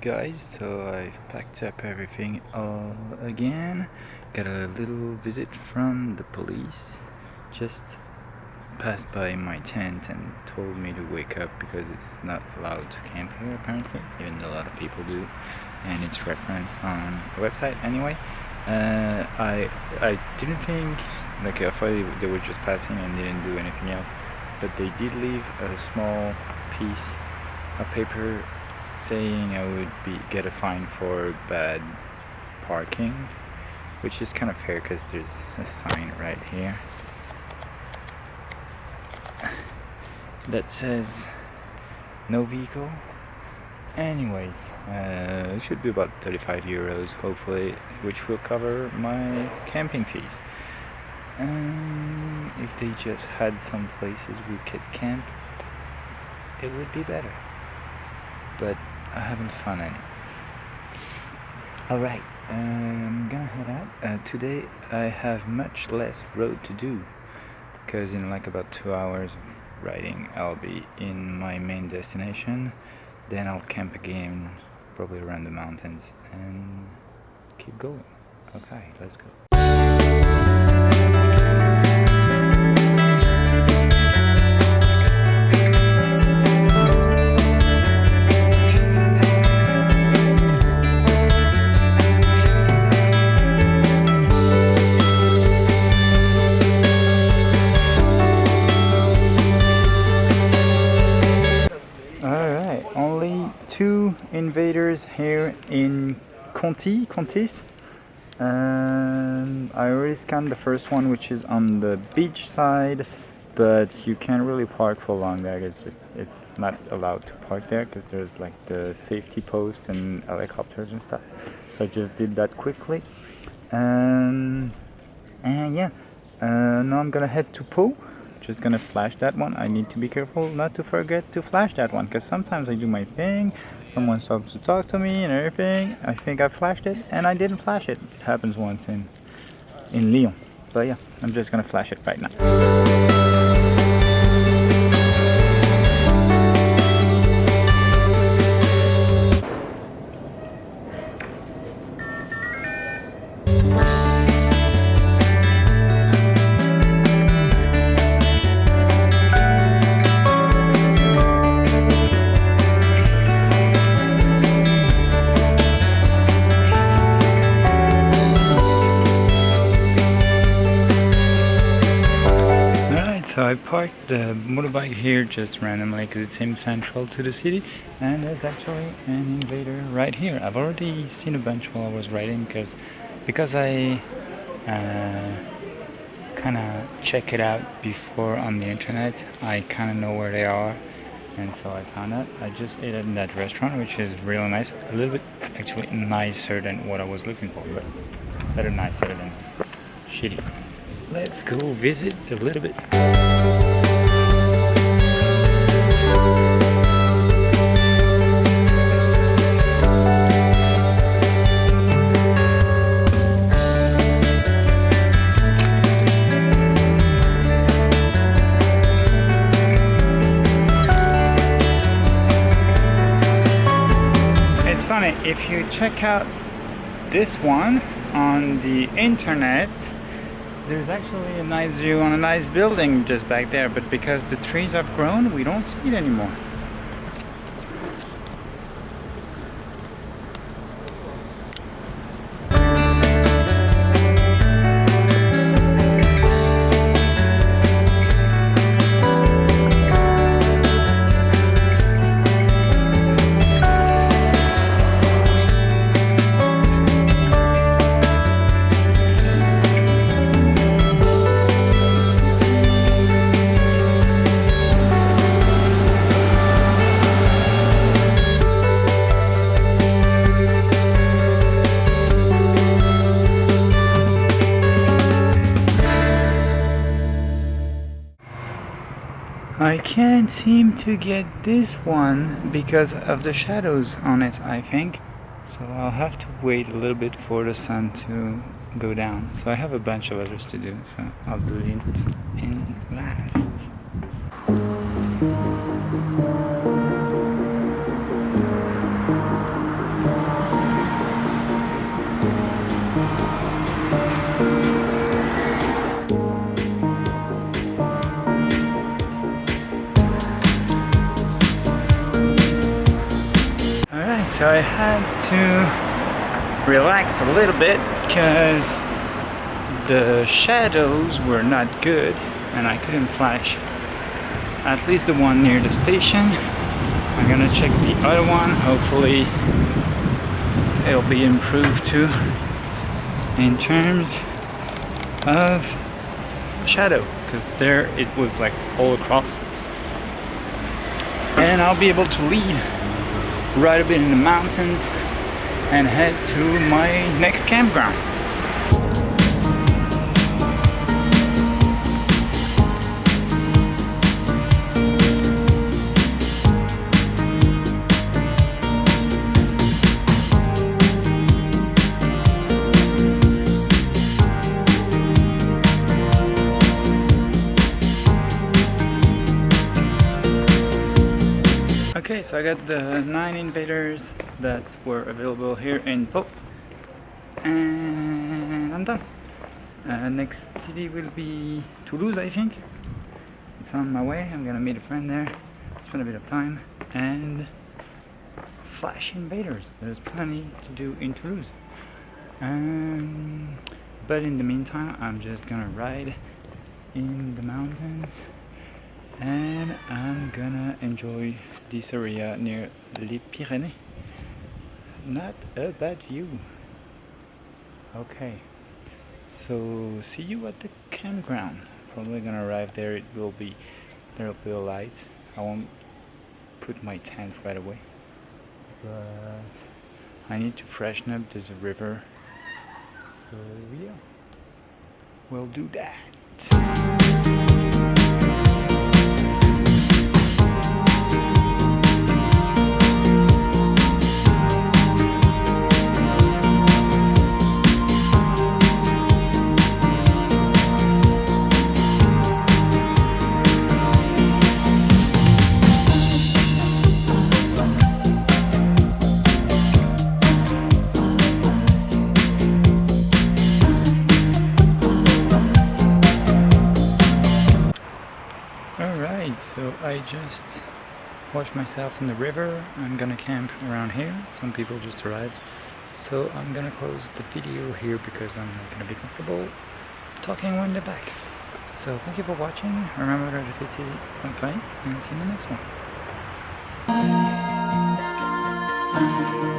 Guys? So I've packed up everything all again. Got a little visit from the police. Just passed by my tent and told me to wake up because it's not allowed to camp here apparently, even though a lot of people do. And it's referenced on the website anyway. Uh, I I didn't think, like I thought they were just passing and didn't do anything else. But they did leave a small piece of paper saying I would be get a fine for bad parking which is kind of fair because there's a sign right here that says no vehicle. Anyways uh, it should be about 35 euros hopefully which will cover my camping fees. Um, if they just had some places we could camp it would be better but I haven't found any. Alright, I'm gonna head out. Uh, today I have much less road to do because in like about two hours of riding I'll be in my main destination then I'll camp again probably around the mountains and keep going. Okay, let's go. Invaders here in Conti, Contis. Um, I already scanned the first one which is on the beach side but you can't really park for long there. It's just it's not allowed to park there because there's like the safety post and helicopters and stuff. So I just did that quickly. Um, and yeah uh, now I'm gonna head to Pau just gonna flash that one. I need to be careful not to forget to flash that one because sometimes I do my thing someone stops to talk to me and everything. I think I flashed it and I didn't flash it. It happens once in in Lyon. But yeah I'm just gonna flash it right now parked the motorbike here just randomly because it seems central to the city and there's actually an invader right here. I've already seen a bunch while I was riding because because I uh, kind of check it out before on the internet I kind of know where they are and so I found it. I just ate in that restaurant which is really nice a little bit actually nicer than what I was looking for but better nicer than shitty let's go visit a little bit If you check out this one on the internet there's actually a nice view on a nice building just back there, but because the trees have grown, we don't see it anymore. I can't seem to get this one because of the shadows on it I think. So I'll have to wait a little bit for the sun to go down. So I have a bunch of others to do so I'll do it in last so I had to relax a little bit because the shadows were not good and I couldn't flash at least the one near the station. I'm gonna check the other one. Hopefully it'll be improved too in terms of shadow because there it was like all across. And I'll be able to lead right a bit in the mountains and head to my next campground Okay, so I got the nine invaders that were available here in Pau. And I'm done. Uh, next city will be Toulouse, I think. It's on my way. I'm gonna meet a friend there, spend a bit of time, and flash invaders. There's plenty to do in Toulouse. Um, but in the meantime, I'm just gonna ride in the mountains and I'm gonna enjoy this area near Les Pyrénées not a bad view okay. So see you at the campground. Probably gonna arrive there. It will be there will be a light. I won't put my tent right away. But I need to freshen up. There's a river. So yeah. We'll do that I just washed myself in the river. I'm gonna camp around here. Some people just arrived. So I'm gonna close the video here because I'm not gonna be comfortable talking when they're back. So thank you for watching. Remember that if it's easy, it's not fine. And see you in the next one.